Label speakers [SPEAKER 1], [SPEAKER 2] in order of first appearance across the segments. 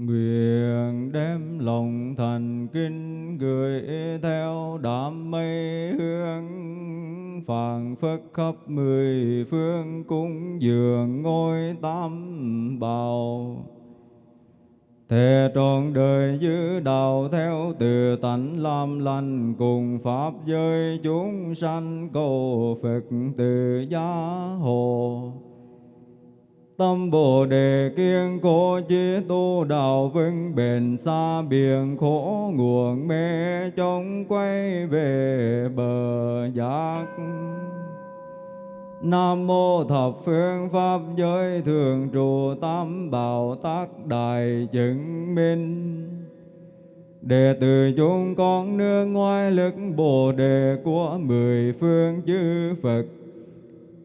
[SPEAKER 1] Nguyện đem lòng thành kinh gửi theo đám mây hương phảng phất khắp mười phương cúng dường ngôi tam bảo thề trọn đời giữ đạo theo từ tánh làm lành cùng Pháp giới chúng sanh cầu Phật từ gia hộ. Tâm Bồ Đề kiên cố chí tu đạo vững bền xa biển khổ nguồn mê chống quay về bờ giác. Nam mô thập phương pháp giới thường trụ tam bảo tác đại chứng minh Đệ tử chúng con nương ngoài lực Bồ Đề của mười phương chư Phật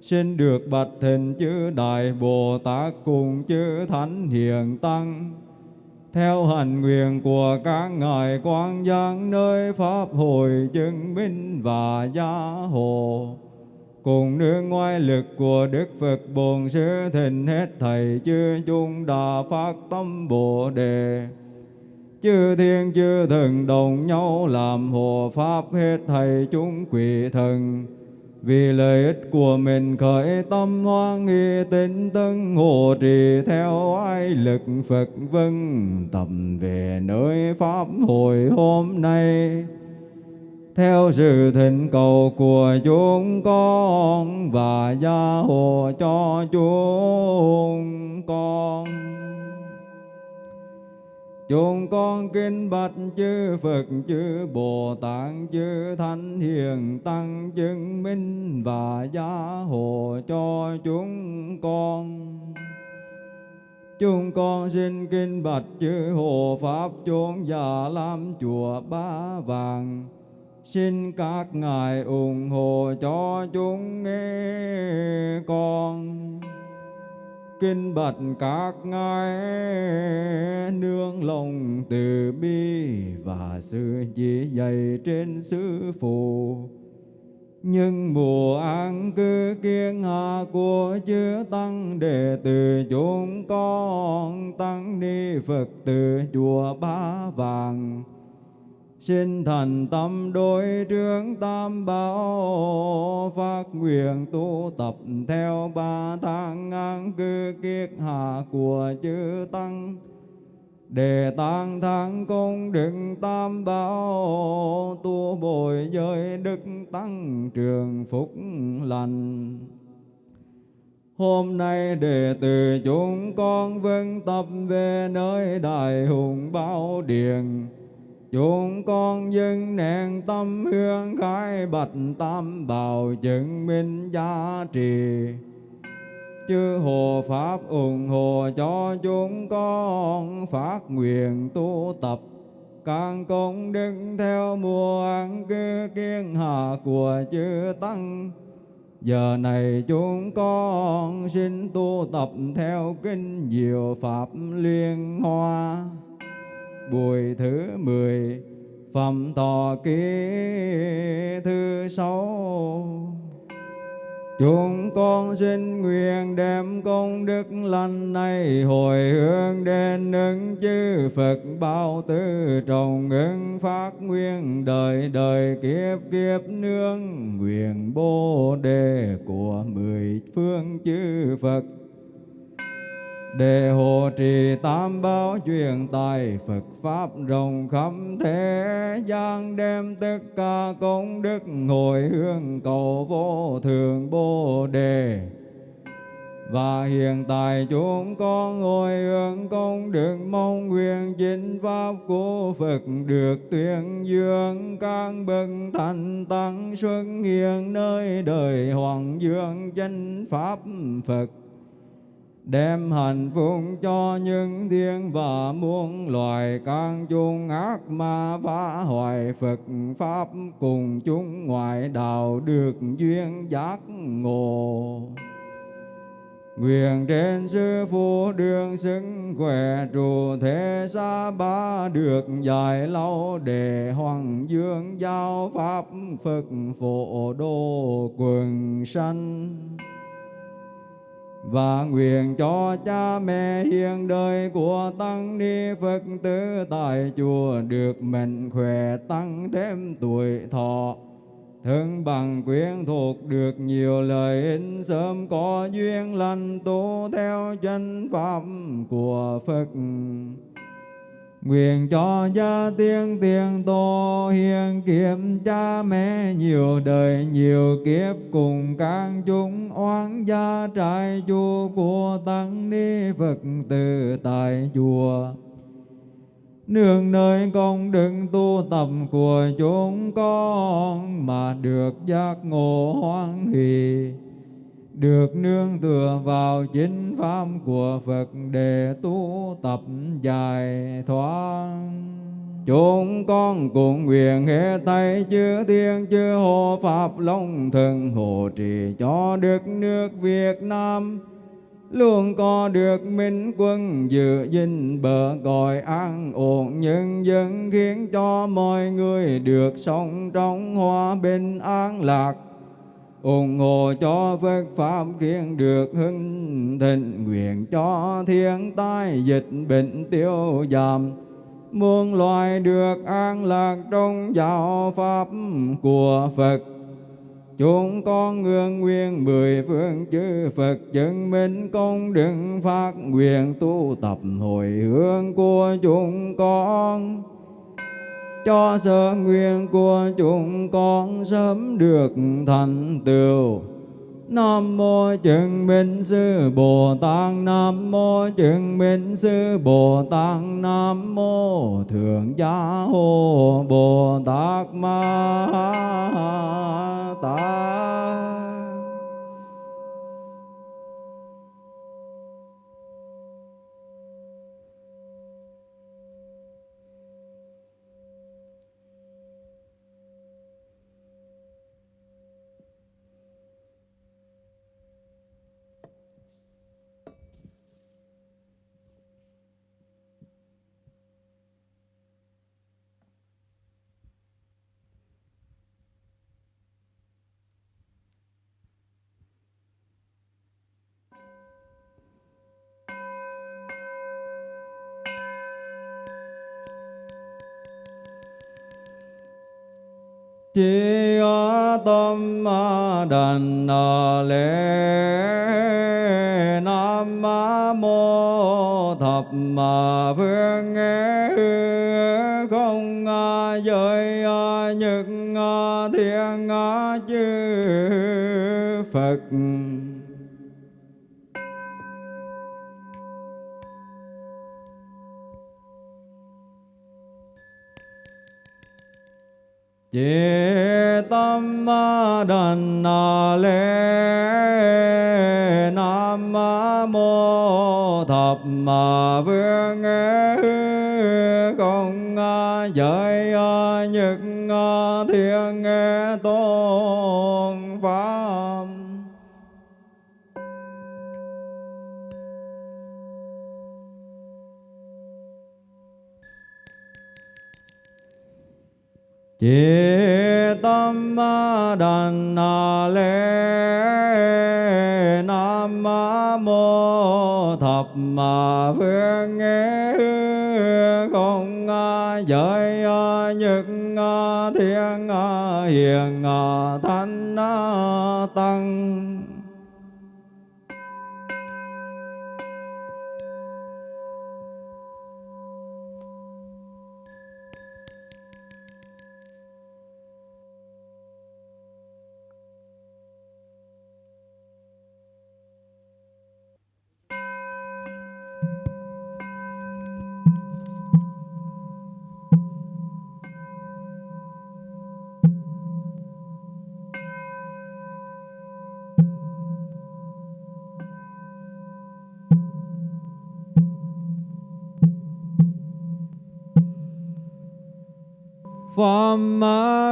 [SPEAKER 1] Xin được bạch thịnh chư Đại Bồ Tát cùng chư Thánh Hiền Tăng theo hành nguyện của các ngài quan giang nơi pháp hội chứng minh và gia hộ cùng nương ngoại lực của Đức Phật Bổn Sư thịnh hết thầy chư chung đà phát tâm Bồ Đề. Chư thiên chư thần đồng nhau làm hộ pháp hết thầy chúng quỷ thần. Vì lợi ích của mình, khởi tâm hoan nghi tinh tấn hộ trì theo ai lực Phật vân tầm về nơi Pháp hội hôm nay theo sự thỉnh cầu của chúng con và gia hộ cho chúng con. Chúng con kinh bạch chư Phật, chư Bồ Tát, chư Thánh Hiền Tăng chứng minh và gia hộ cho chúng con. Chúng con xin kinh bạch chư Hộ Pháp chốn già lam chùa Ba Vàng, Xin các ngài ủng hộ cho chúng nghe con Kinh bạch các ngài, nương lòng từ bi Và sự chỉ dạy trên sư phụ. Nhưng mùa an cư kiên hạ của chư tăng đệ tử chúng con tăng ni phật tử chùa ba vàng. Xin thành tâm đối trướng tam bảo, Phát nguyện tu tập theo ba tháng an cư kiết hạ của chư Tăng. Để tăng thắng công đức tam bảo, Tu bồi giới đức tăng trường phúc lành. Hôm nay đệ tử chúng con vâng tập về nơi đại hùng bảo điện Chúng con dân nén tâm hương khai bạch tam bảo chứng minh giá trị. Chư hộ Pháp ủng hộ cho chúng con phát nguyện tu tập càng công đức theo mùa ăn cư kiên hạ của chư Tăng. Giờ này chúng con xin tu tập theo kinh diệu Pháp liên hoa buổi thứ mười, phẩm thọ ký thứ sáu. Chúng con xin nguyện đem công đức lành này hồi hướng đến ứng chư Phật bao tư trọng ứng phát nguyên đời đời kiếp kiếp nương nguyện bồ đề của mười phương chư Phật để hộ trì tam bảo truyền tài, Phật Pháp rộng khắp thế gian, đem tất cả công đức hồi hướng cầu vô thường Bồ Đề. Và hiện tại chúng con ngồi hướng công đức mong nguyện chính Pháp của Phật được tuyên dương các bậc thành tăng xuất hiện nơi đời Hoàng Dương chánh Pháp Phật đem hạnh phúc cho những thiên và muôn loài can chung ác ma phá hoại, Phật Pháp cùng chúng ngoại, đạo được duyên giác ngộ. Nguyện trên sư phụ đường xứng khỏe, trụ thế xa ba được dài lâu để hoàng dương giao pháp Phật phổ độ quần sanh và nguyện cho cha mẹ hiền đời của tăng ni Phật tử tại chùa được mạnh khỏe tăng thêm tuổi thọ. Thân bằng quyến thuộc được nhiều lợi ích, sớm có duyên lành, tu theo chân pháp của Phật. Nguyện cho gia tiên tiền tô hiền kiếp, cha mẹ nhiều đời nhiều kiếp, cùng các chúng oán gia trại chùa của tăng ni Phật tử tại chùa. Nương nơi công đức tu tập của chúng con mà được giác ngộ hoan hỷ được nương tựa vào chính pháp của Phật để tu tập giải thoát. Chúng con cùng nguyện hệ tay chư thiên chư hộ Pháp Long Thần hộ trì cho đất nước Việt Nam luôn có được minh quân dự gìn bờ cõi an ổn, nhân dân khiến cho mọi người được sống trong hòa bình an lạc ủng hộ cho Phật Pháp khiến được hưng thịnh, nguyện cho thiên tai dịch bệnh tiêu giảm. Muôn loài được an lạc trong giáo pháp của Phật. Chúng con ngưỡng nguyện mười phương chư Phật chứng minh công đức phát nguyện tu tập hồi hướng của chúng con cho sở nguyện của chúng con sớm được thành tựu. Nam mô chứng minh sư Bồ Tát, Nam mô chứng minh sư Bồ Tát, Nam mô Thượng Gia Hồ Bồ Tát Ma Tát chi tâm đàn lễ nam mô thập phương đần lễ nam mô thập vương công giới nhật thiên à, tôn pháp Yeah. Na le nam mô thập mà vương nghe không giới những thiên hiền thánh tăng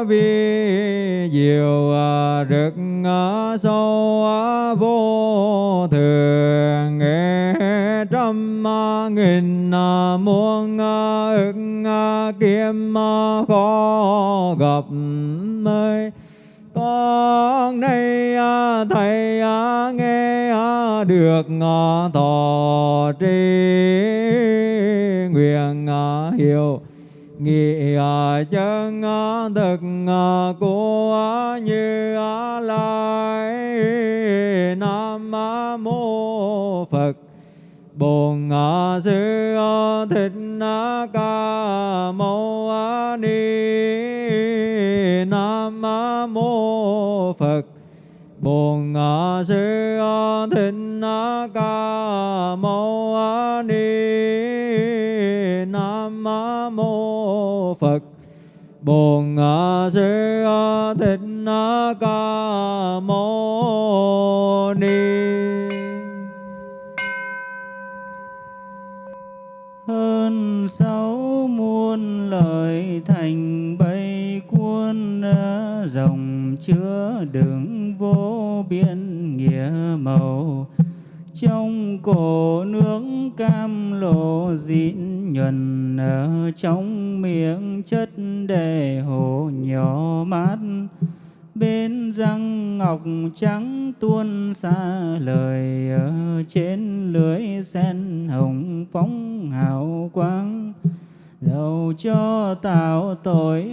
[SPEAKER 1] vi diệu à, rực à, sâu à, vô thường. Nghe trăm nghìn muôn ức kiếm khó gặp mây. Con nay thầy nghe được thọ tri nguyện hiểu nghị à, chân à, thực à, của như lai, nam mô phật. Bồn sư thích ca mâu ni, nam mô phật. Bồn sư thích ca bồn sư thích ca mâu ni.
[SPEAKER 2] Hơn sáu muôn lời thành bay cuốn dòng chứa đựng vô biên nghĩa màu. Trong cổ nước cam lộ dịn nhuần ở trong miệng chất đề hồ nhỏ mát. Bên răng ngọc trắng tuôn xa lời ở trên lưới sen hồng phóng hào quang. Dầu cho tạo tội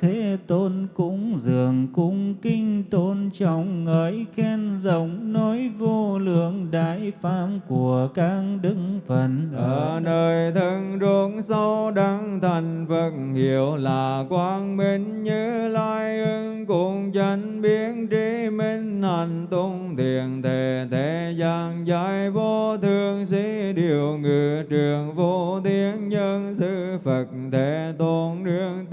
[SPEAKER 1] thế
[SPEAKER 2] tôn cúng dường cung kinh tôn trọng ngợi khen rộng, nói vô lượng đại pháp của các đức Phật.
[SPEAKER 1] ở nơi thân ruộng sâu đăng thành Phật hiệu là quang minh như lai ưng, cùng chân biến trí minh hành tung thiền thể thế gian giải vô thường sĩ điều ngự trường vô thiên nhân sư Phật, thế tôn nương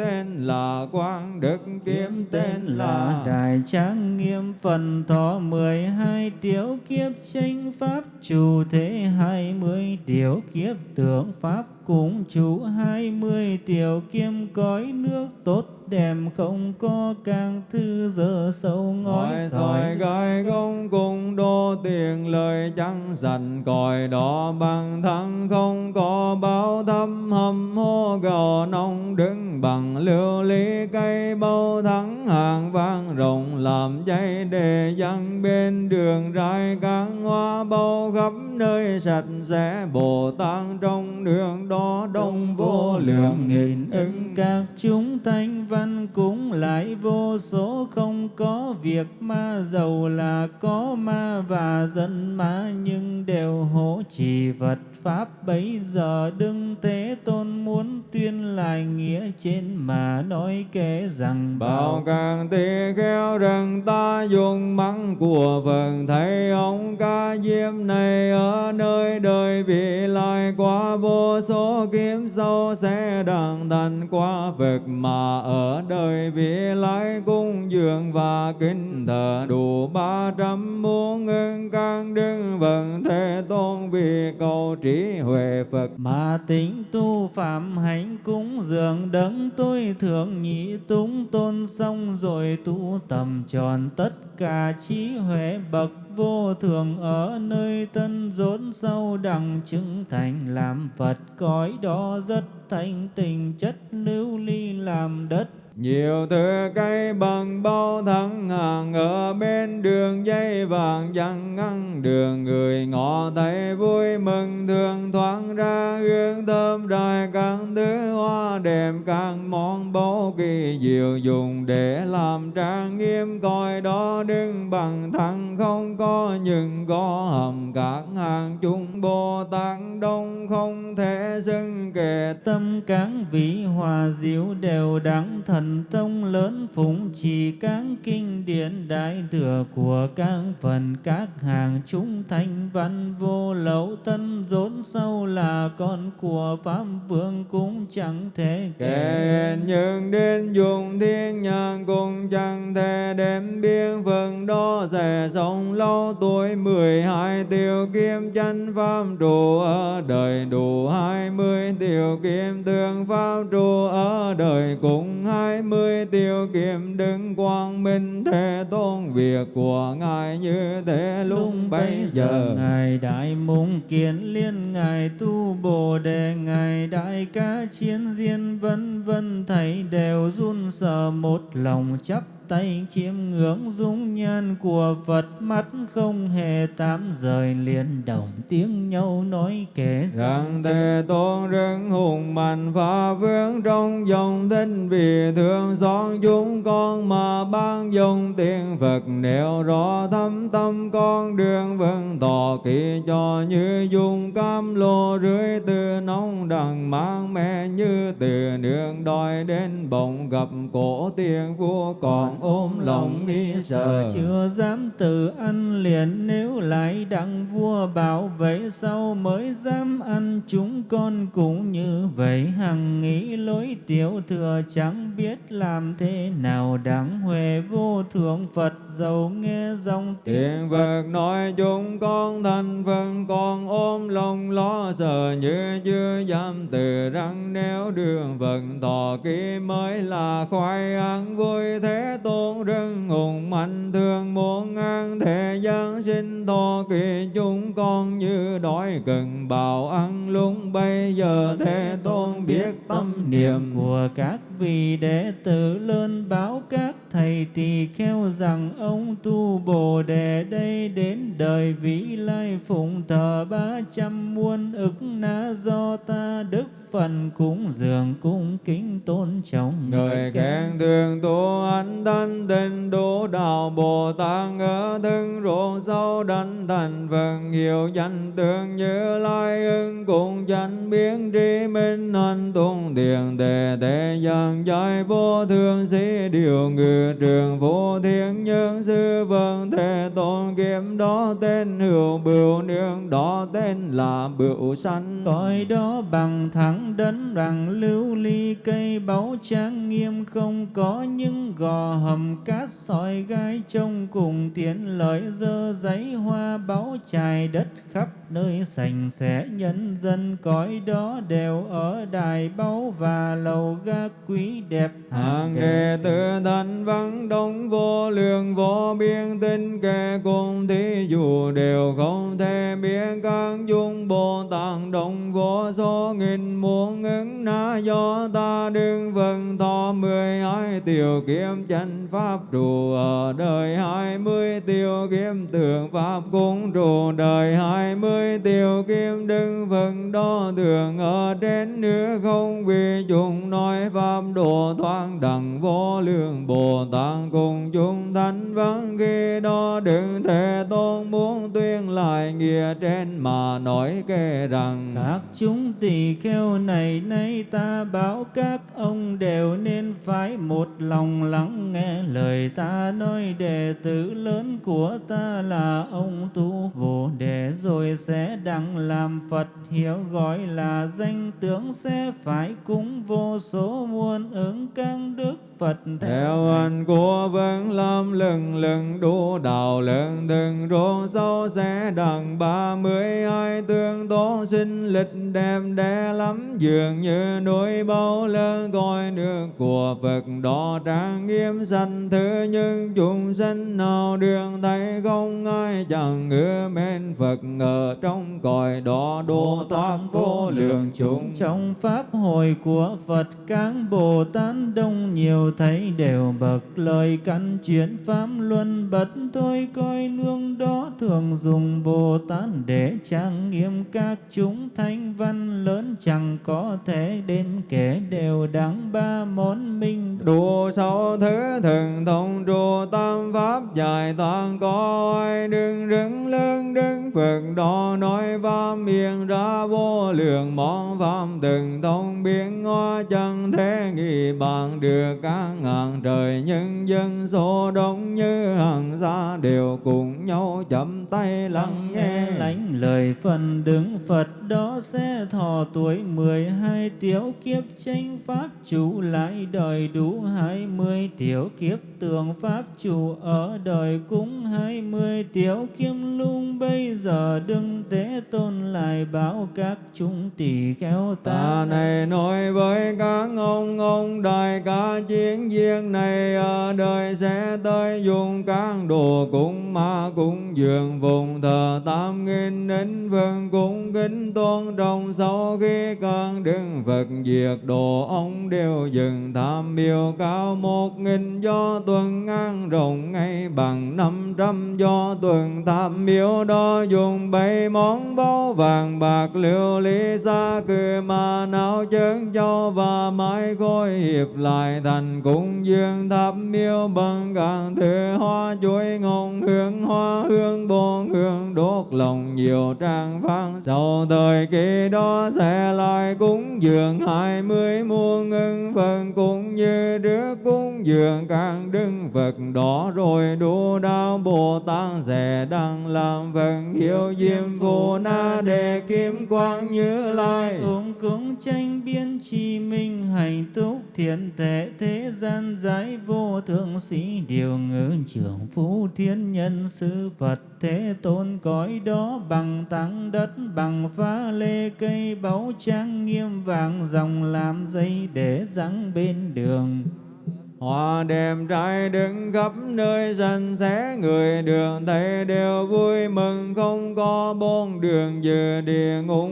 [SPEAKER 1] là quang đức kiếm tên là
[SPEAKER 2] đại trang nghiêm phần thọ mười hai điều kiếp tranh pháp chủ thế hai mươi điều kiếp tượng pháp cũng chủ hai mươi điều kiêm cõi nước tốt đẹp không có càng thư dơ sâu ngói
[SPEAKER 1] soi gai công cùng đô tiền lời chẳng dần còi đỏ bằng thăng không có báo thâm hầm hô gò nông đứng bằng lưu ly cây bao thắng hàng vang rộng, làm dây đề dân bên đường rải các hoa bao khắp nơi sạch sẽ. Bồ tát trong đường đó đông vô lượng nghìn ứng
[SPEAKER 2] các chúng thanh văn cũng lại vô số không có việc ma giàu là có ma và dân ma nhưng đều hỗ trì vật pháp. Bấy giờ đừng thế tôn muốn tuyên lại nghĩa trên mà nói kể rằng
[SPEAKER 1] bảo càng tỳ khéo rằng ta dùng mắng của Phật thấy ông ca diêm này ở nơi đời vị lai qua vô số kiếm sâu sẽ đặng sanh qua vực mà ở đời vị lai cung dường và kính thờ đủ ba trăm muôn ngân can đức vận thế tôn vì cầu trí huệ Phật.
[SPEAKER 2] Mà tính tu phạm hạnh cúng dường đấng tôi thượng nhị túng tôn xong rồi tu tầm tròn tất cả trí huệ bậc vô thường ở nơi tân rốn sâu đẳng chứng thành làm Phật, cõi đó rất thanh tình chất lưu ly làm đất.
[SPEAKER 1] Nhiều thứ cây bằng bao thắng hàng ở bên đường dây vàng chẳng ngăn đường, người ngọ thấy vui mừng, thường thoáng ra hương thơm đài các thứ hoa đẹp các món báu kỳ diệu dùng để làm trang nghiêm, coi đó đứng bằng thẳng không có nhưng có hầm các hàng chúng bồ tát đông không thể xưng kể
[SPEAKER 2] tâm các vị hòa diệu đều đẳng thần tông lớn phụng trì các kinh điển đại thừa của các phần các hàng chúng thanh văn vô lậu tân rốn sâu là con của pháp vương cũng chẳng thể
[SPEAKER 1] kể. Nhưng đến dùng thiên nhang cùng chẳng thể đem biên phần đó sẽ sống lâu tuổi. Mười hai tiêu kim chân pháp trụ ở đời đủ hai mươi tiêu kim tương pháp trụ ở đời. Cùng hai mươi tiêu kim đứng quang minh thế tôn việc của ngài như thế lúc bấy giờ
[SPEAKER 2] ngài đại mùng kiến liên ngài tu bồ đề ngài đại ca chiến diên vân vân thầy đều run sợ một lòng chấp tay chiêm ngưỡng dung nhan của Phật, mắt không hề tạm rời, liền đồng tiếng nhau nói kể
[SPEAKER 1] rằng thế tôn rất hùng mạnh phá vương trong dòng tinh vì thương xót chúng con mà ban dùng tiền Phật nêu rõ thâm tâm con đường vân tỏ kỳ cho như dung cam lô rưới từ nóng đằng mang mẹ như từ nương đòi đến bồng gặp cổ tiền vua còn ôm lòng nghi sợ
[SPEAKER 2] chưa dám tự ăn liền nếu lại đặng vua bảo vậy sau mới dám ăn? Chúng con cũng như vậy hằng nghĩ lối tiểu thừa chẳng biết làm thế nào. Đáng huệ vô thượng Phật giàu nghe dòng
[SPEAKER 1] tiếng Phật. Nói chúng con thành phần con ôm lòng lo sợ như chưa dám từ răng. Nếu đường vận tỏ ký mới là khoai ăn vui thế tôn rất hùng mạnh thương muốn ăn thế gian sinh thọ kỳ chúng con như đói cần bào ăn lúc bây giờ thế tôn biết tâm niệm
[SPEAKER 2] của các vị đệ tử, lên báo các thầy tỳ kheo rằng ông tu bồ đề đây đến đời vĩ lai phụng thờ ba trăm muôn ức na do ta đức phần cúng dường cung kính tôn trọng
[SPEAKER 1] người khen thường tu anh thanh tịnh đỗ đạo bồ tát ở thân ruộng sâu đánh thành phần hiệu danh tượng như lai ưng cùng danh biến tri minh anh tung tiền đề thế gian giải vô thương sĩ điều trường vô thiên nhân sư vân thế tôn kiếm đó tên hữu bửu nương đó tên là bửu sanh.
[SPEAKER 2] Cõi đó bằng thẳng đấng rằng lưu ly cây báu trang nghiêm không có những gò hầm cát sỏi gai trông cùng tiến lợi dơ giấy hoa báu trải đất khắp nơi sành sẻ nhân dân cõi đó đều ở đài báu và lầu ga quý đẹp
[SPEAKER 1] hàng đệ tử thanh văn đông vô lượng vô biên tinh kệ cùng thí dụ đều không thể biết. Các dung bồ tát đông vô số nghìn muôn ứng na do ta đương vần thọ mười hai tiểu kiếm chân pháp trụ ở đời hai mươi tiểu kiếm tượng pháp cũng trụ đời hai mươi tiểu kiếm đừng vần đo đường ở trên nữa không vì chúng nói pháp độ thoáng đẳng vô lượng bồ tát cùng chúng thánh văn ghi đó đừng thể tôn lại nghĩa trên mà nói kể rằng
[SPEAKER 2] các chúng tỳ kheo này nay ta báo các ông đều nên phải một lòng lắng nghe lời ta nói. Đệ tử lớn của ta là ông tu vô đề rồi sẽ đặng làm Phật hiểu gọi là danh tướng sẽ phải cúng vô số muôn ứng các đức Phật.
[SPEAKER 1] Theo anh của vẫn lâm lừng lừng đủ đạo lượng từng ruộng sâu sẽ đằng ba mươi hai tương tố sinh lịch đẹp đẽ lắm, dường như núi bao lớn coi nước của Phật đó trang nghiêm sanh thứ nhưng chúng sinh nào đường thấy không ai chẳng ưa mến Phật ở trong cõi đó độ thoát vô lượng. Chúng
[SPEAKER 2] trong pháp hội của Phật, các Bồ Tát đông nhiều thấy đều bậc lời căn chuyển pháp luân bật thôi coi nương đó thường dùng Bồ Tát để trang nghiêm các chúng thanh văn lớn chẳng có thể đếm kể đều đáng ba món minh
[SPEAKER 1] đủ sáu thứ thường thông trụ tam pháp giải toàn có ai đừng rừng lưng đứng Phật đó nói và miệng ra vô lượng món pháp từng thông. Biến ngó chẳng thể nghĩ bằng được các ngàn trời, nhân dân số đông như hàng xa đều cùng nhau chậm tay lắng nghe
[SPEAKER 2] lánh lời phần đứng Phật đó sẽ thọ tuổi mười hai tiểu kiếp tranh pháp chủ lại đời đủ hai mươi tiểu kiếp tường pháp chủ ở đời cũng hai mươi tiểu kiếm lung bây giờ đừng thế tôn lại báo các chúng tỷ kheo ta,
[SPEAKER 1] ta này. nói với các ông ông đại ca chiến viên này ở đời sẽ tới dùng các đồ cúng ma cúng dường vùng thờ tam nghìn đến vương cung kính tôn trong sau khi con đức Phật diệt, đồ ông đều dừng. Tham miêu cao một nghìn do tuần ngang, rộng ngay bằng năm trăm do tuần. Tham miêu đó dùng bảy món báu vàng, bạc liệu ly xa cư mà não chân châu và mái khôi hiệp lại thành cung dương tham miêu bằng càng thứ hoa chuối, ngọn hương hoa hương bồn hương đốt lòng nhiều trang văn sau thời kỳ đó sẽ lại cúng dường hai mươi muôn ngân phần, cũng như trước cúng dường càng đứng Phật đó rồi đủ đạo Bồ Tát sẽ đang làm phần hiệu diêm phù na đề kim quang như lai.
[SPEAKER 2] Cũng cũng tranh biên chi minh, hành túc thiện tệ thế gian giải vô thượng sĩ. Điều ngữ trưởng phú thiên nhân sư Phật thế tôn cõi đó bằng tăng đất, bằng phá lê cây, báu trang nghiêm vàng dòng làm dây để răng bên đường.
[SPEAKER 1] Hoa đêm trai đứng khắp nơi sanh xé người đường, thấy đều vui mừng. Không có bốn đường dự địa ngục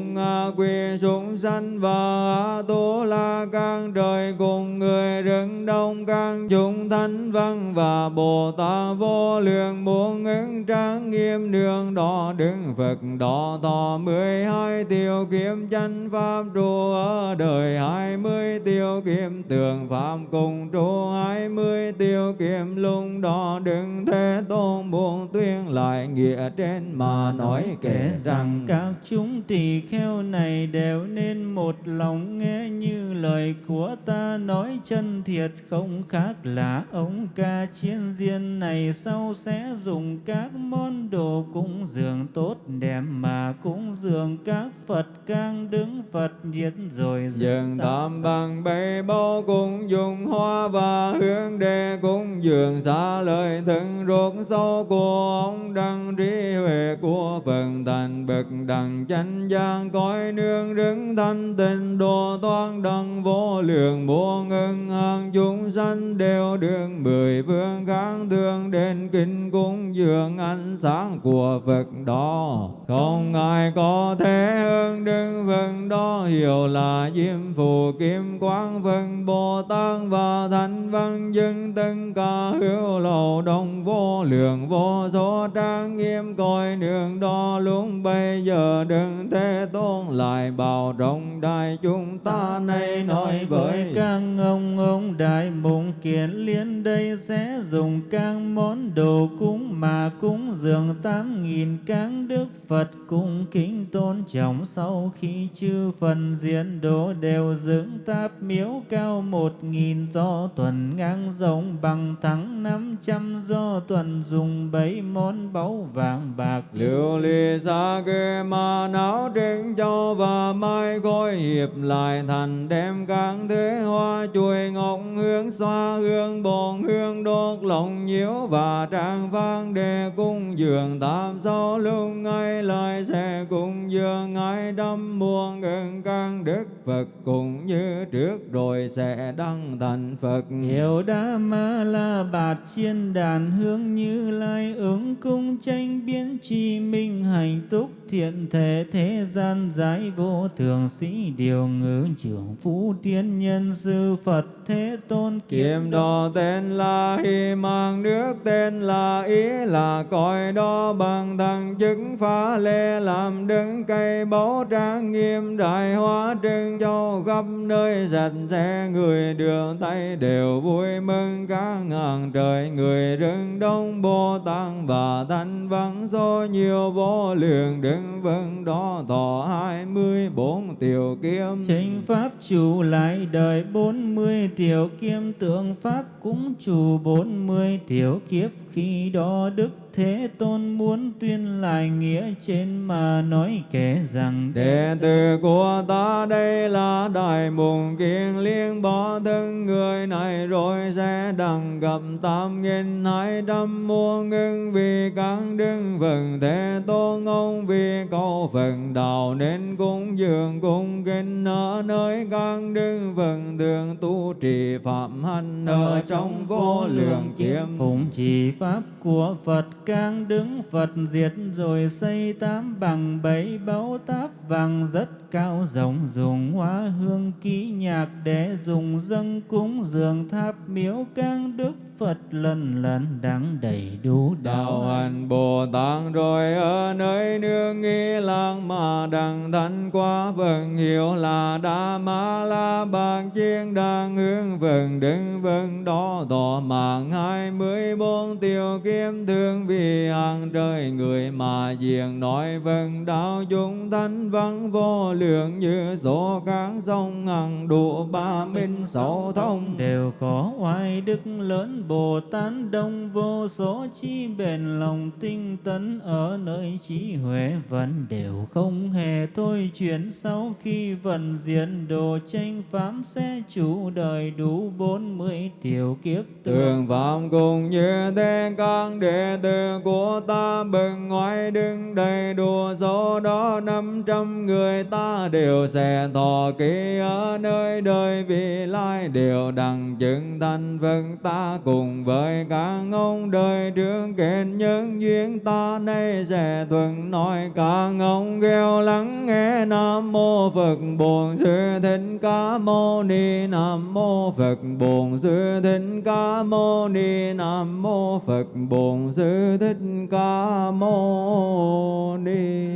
[SPEAKER 1] quy súng sanh và tu la can trời cùng người rừng đông can chúng thánh văn và bồ tát vô lượng. Muốn ứng trang nghiêm đường đó đứng, phật đó thọ mười hai tiêu kiếm. Chân pháp trụ ở đời hai mươi tiêu kiếm, tường pháp cùng trụ hai mươi tiêu kiếm lung đó đừng thế tôn buông tuyên lại nghĩa trên mà nói kể rằng
[SPEAKER 2] các chúng tỳ kheo này đều nên một lòng nghe như lời của ta nói chân thiệt không khác là ông ca chiến diên này sau sẽ dùng các món đồ cúng dường tốt đẹp mà cúng dường các Phật can đứng Phật diệt rồi
[SPEAKER 1] dường tam bằng bầy bao cùng dùng hoa và hướng đề cúng dường xa lời thân ruột sâu của ông đăng trí huệ của phần thành bậc đẳng chánh giác cõi nương đứng thanh tịnh đồ toan đăng vô lượng muôn ngân hàng chúng sanh đều đường mười phương kháng thương, đến kinh cung dường ánh sáng của Phật đó. Không ai có thể hơn, đứng phần đó, hiểu là diêm phù, kim quang phần Bồ Tát và Thánh Văn, dân tân ca hữu lầu đông vô lượng, vô số trang nghiêm coi nương đó lúc bây giờ đừng thế tôn lại. Bảo rộng đại chúng ta nay nói với
[SPEAKER 2] các ông ông đại mộng kiến liên đây sẽ dùng các món đồ cúng mà cúng dường tám nghìn các đức Phật cung kính tôn trọng. Sau khi chư phần diễn đồ đều dựng táp miếu cao một nghìn do tuần ngang rộng bằng thắng năm trăm do tuần dùng bảy món báu vàng bạc
[SPEAKER 1] liệu ly xa kê ma não trên châu và mai khôi hiệp lại thành đem các thế hoa chuối ngọc hương xoa hương bồn hương đốt lòng nhiễu và trang vang để cung dường tam sau lưu ngay lời sẽ cung dường ngay đâm muôn gần căn đức Phật cũng như trước rồi sẽ đăng thành Phật.
[SPEAKER 2] Hiệu đa ma la bạt chiên đàn hương như lai ứng cung tranh biên biến chi minh hành túc thiện thể thế gian giải vô thường sĩ điều ngữ trưởng phú tiên nhân sư Phật thế tôn
[SPEAKER 1] Kiếm đo tên là hy mang nước tên là ý là cõi đó bằng thằng chứng phá lê làm đứng cây báu trang nghiêm đại hóa trưng châu khắp nơi sạch sẽ người đường tay đều vui mừng các ngàn trời người rừng đông bồ tát và thanh văn số nhiều vô lượng đứng vững đó thọ hai mươi bốn tiểu kiếm.
[SPEAKER 2] Chánh pháp chủ lại đời bốn mươi tiểu kiếm, tượng pháp cũng chủ bốn mươi tiểu kiếp khi đó đức thế tôn muốn tuyên lại nghĩa trên mà nói kể rằng
[SPEAKER 1] đệ tử của ta đây là đại mùng kiên liên bỏ thân người này rồi sẽ đằng gặp tam nghìn hai trăm muôn ngưng vì các đức phần thế tôn ông vì câu phần đạo nên cung dường cung kinh ở nơi các đức phần thường tu trì phạm hành ở trong vô lượng kiếm
[SPEAKER 2] phụng trì pháp của Phật càng đứng Phật diệt rồi xây tám bằng bảy báu táp vàng rất cao rộng dùng hoa hương ký nhạc để dùng dâng cúng dường tháp miếu. Càng đức Phật lần lần đắng đầy đủ
[SPEAKER 1] đạo hành Bồ Tát rồi ở nơi nương nghi lang mà đằng thanh qua vần hiệu là đa ma la bàn chiên đang hướng vần đứng vần đó tỏ mạng hai mươi bốn tiêu kiếm thương vì hàng trời người mà diện nói vần đạo chúng thanh văn vô lượng như số các sông hằng đủ ba minh sáu thông.
[SPEAKER 2] Đều có oai đức lớn Bồ Tát đông vô số chi bền lòng tinh tấn ở nơi trí huệ vẫn đều không hề thôi chuyển. Sau khi vận diện đồ tranh pháp sẽ chủ đời đủ bốn mươi. Tiểu kiếp
[SPEAKER 1] tường phạm cùng như thế các đệ tử của ta bừng ngoại đứng đầy đủ số đó, năm trăm người ta đều sẽ thọ ký ở nơi đời. Vị lai đều đặng chứng thanh Phật ta cùng với các ông đời trước kết nhân duyên ta nay sẽ thuận nói. Các ông gieo lắng nghe nam mô phật bổn sư thích ca mâu ni. Nam mô phật bổn sư thích ca mâu ni. Nam mô phật Phật bổn sư thích ca mâu ni.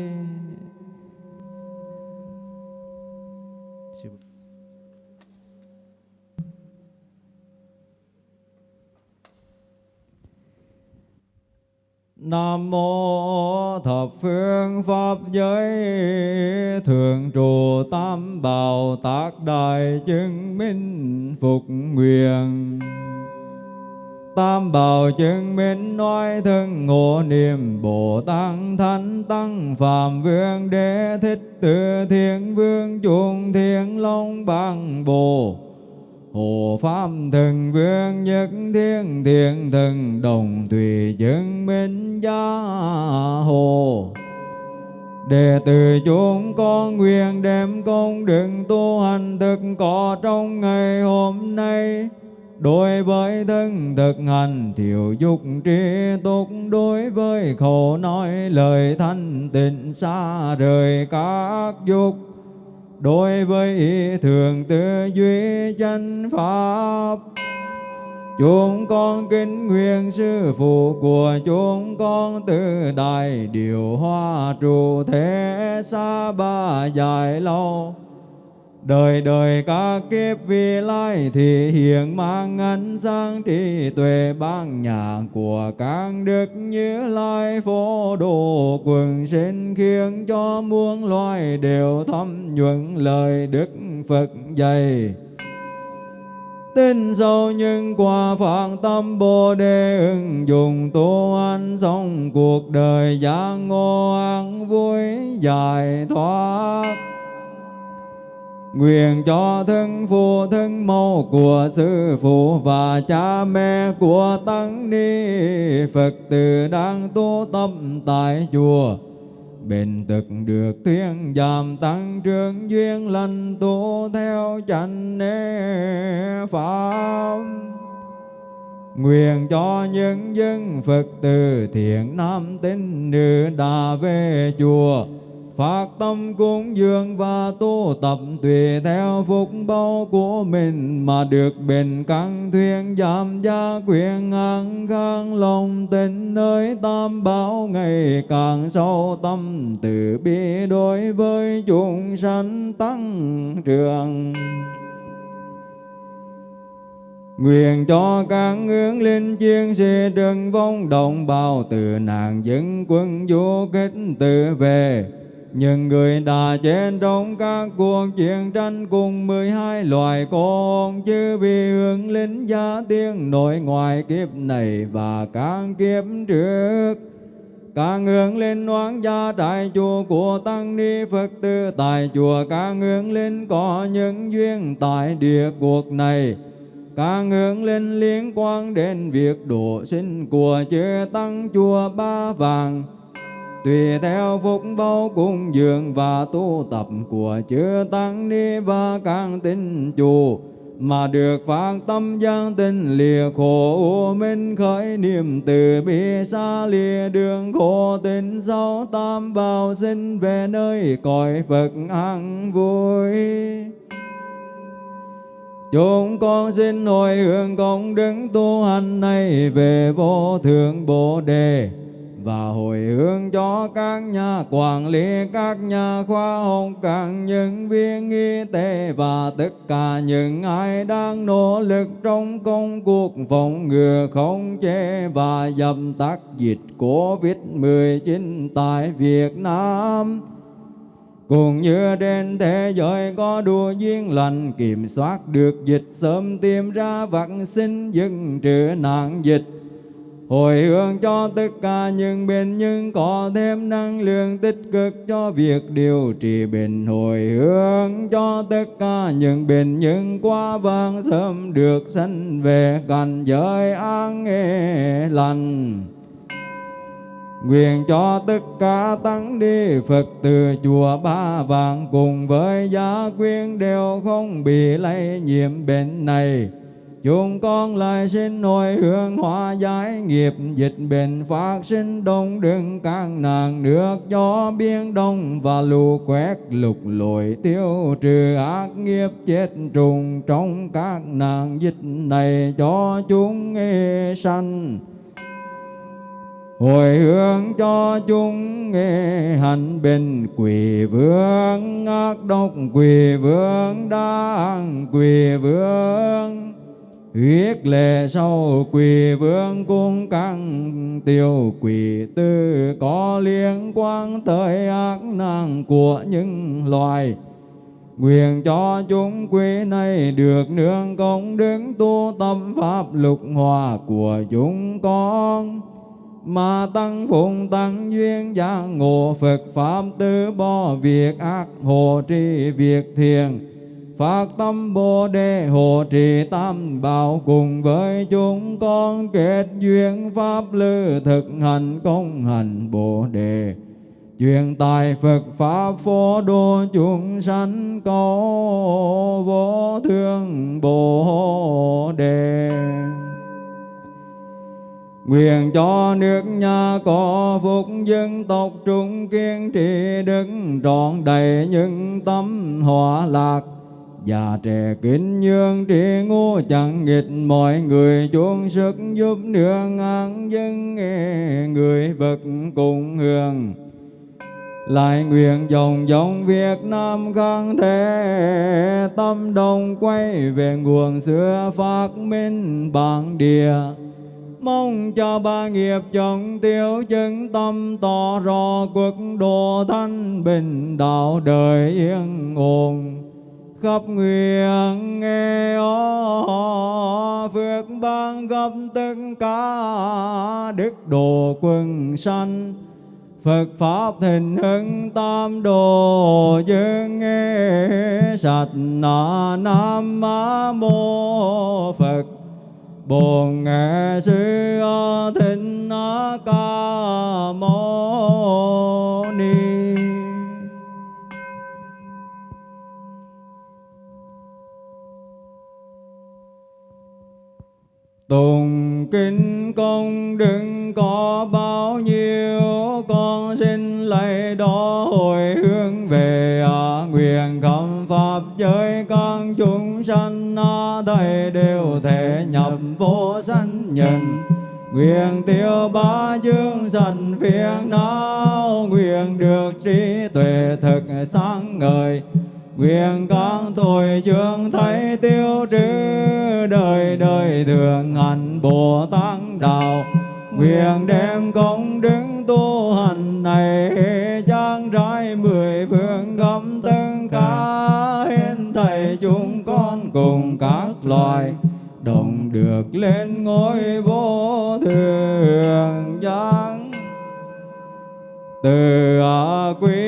[SPEAKER 1] Nam mô thập phương pháp giới thường trụ tam bảo tác đại chứng minh phục nguyện. Tam bảo chứng minh nói thân ngộ niệm Bồ Tát Thánh Tăng Phạm Vương Đế Thích Tự Thiên Vương chuông Thiên Long Bằng Bồ. Hồ Pháp Thần Vương Nhất Thiên Thiện Thần Đồng Tùy chứng minh gia hồ. Đệ tử chúng con nguyện đem công đừng tu hành thực có trong ngày hôm nay. Đối với thân thực hành, thiểu dục tri túc. Đối với khổ nói, lời thanh tịnh xa rời các dục. Đối với ý thường tư duy chân pháp, Chúng con kính nguyện sư phụ của chúng con từ đại điều hoa trụ thế xa ba dài lâu. Đời đời các kiếp vi lai thì hiện mang ánh sáng trí tuệ ban nhạc của các đức như lai phổ độ quần sinh khiến cho muôn loài đều thâm nhuận lời đức Phật dạy. Tin sâu nhưng qua phạn tâm Bồ Đề ứng dụng tu anh sống cuộc đời giác ngộ an vui giải thoát. Nguyện cho thân phụ thân mẫu của sư phụ và cha mẹ của tăng ni Phật tử đang tu tâm tại chùa. Bền thực được thiên giảm tăng trưởng duyên lành tu theo chánh pháp. Nguyện cho những dân Phật tử thiện nam tín nữ đã về chùa phát tâm cúng dường và tu tập tùy theo phúc báo của mình mà được bình căn thuyên giảm gia quyền an khang lòng tình nơi tam bảo ngày càng sâu tâm từ bi đối với chúng sanh tăng trưởng. Nguyện cho các hướng linh chiến sĩ trần vong đồng bào từ nạn dân quân du kích tự về những người đã chết trong các cuộc chiến tranh cùng mười hai loài con chứ vì hướng lính gia tiên nội ngoài kiếp này và các kiếp trước. Các hướng lên oán gia đại chùa của tăng ni phật tử tại chùa các hướng lên có những duyên tại địa cuộc này. Các hướng lên liên quan đến việc độ sinh của chư tăng chùa ba vàng tùy theo phúc báo cung dường và tu tập của chư tăng ni và các tín chủ mà được phát tâm giang tinh lìa khổ minh khởi niệm từ bi xa lìa đường khổ tình sau tam bảo sinh về nơi cõi Phật an vui. Chúng con xin hồi hướng công đức tu hành này về vô thượng Bồ Đề và hồi hướng cho các nhà quản lý, các nhà khoa học, các nhân viên y tế và tất cả những ai đang nỗ lực trong công cuộc phòng ngừa không chế và dập tắt dịch Covid-19 tại Việt Nam. Cũng như trên thế giới có đủ duyên lành kiểm soát được dịch sớm tìm ra vaccine dừng trừ nạn dịch hồi hướng cho tất cả những bệnh nhân có thêm năng lượng tích cực cho việc điều trị bệnh. Hồi hướng cho tất cả những bệnh nhân qua vang sớm được sanh về cảnh giới an nghề lành. Nguyện cho tất cả tăng đi Phật từ chùa Ba Vàng cùng với gia quyến đều không bị lây nhiễm bệnh này chúng con lại xin hồi hướng hóa giải nghiệp, dịch bệnh phát sinh đông, đừng các nàng nước cho biên đông và lũ quét lục lội tiêu trừ ác nghiệp chết trùng trong các nàng dịch này cho chúng nghe sanh. Hồi hướng cho chúng nghe hành bình quỷ vương ác độc quỷ vương đang quỷ vương huyết lệ sau quỳ vương cung căng, tiêu quỷ tư có liên quan tới ác năng của những loài. Nguyện cho chúng quý này được nương công đứng tu tâm pháp lục hòa của chúng con. Mà tăng phụng tăng duyên giác ngộ Phật Pháp tư bo việc ác, hộ trì việc thiền phát tâm Bồ Đề hộ trì tam bảo cùng với chúng con, kết duyên pháp lư thực hành công hành Bồ Đề. Truyền tài Phật pháp phổ độ chúng sanh cầu vô thương Bồ Đề. Nguyện cho nước nhà có phúc dân tộc trung kiên trì đức trọn đầy những tâm hòa lạc. Già trẻ kính nhường trí ngu, chẳng nghịch mọi người. Chuông sức giúp nương an dân nghe người vật cùng hưởng lại nguyện dòng dòng Việt Nam khang thế tâm đồng quay về nguồn xưa phát minh bản địa. Mong cho ba nghiệp chồng tiêu chứng tâm tỏ rõ quốc độ thanh bình, đạo đời yên ổn khắp nguyện nghe ó, phước ban gấp tất cả đức độ quân sanh. Phật Pháp thịnh hưng tam đồ dương nghe, sạch nà nam mô Phật. Bồn Nghệ Sư thịnh Ca Mâu Ni. Tùng kinh công đừng có bao nhiêu con xin lấy đó hồi hướng về à, nguyện khẩm pháp giới. Các chúng sanh à, thầy đều thể nhập vô sanh nhân Nguyện tiêu ba chương sanh phiền não Nguyện được trí tuệ thực sáng ngời. Nguyện các tội chương thấy tiêu trừ. Đời đời thường hành Bồ Tát Đạo Nguyện đem công đức tu hành này Trang trải mười phương gấm tất cả Hết thầy chúng con cùng các loài đồng được lên ngôi vô thường giang từ quý.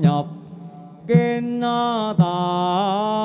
[SPEAKER 1] Nhập kinh tạng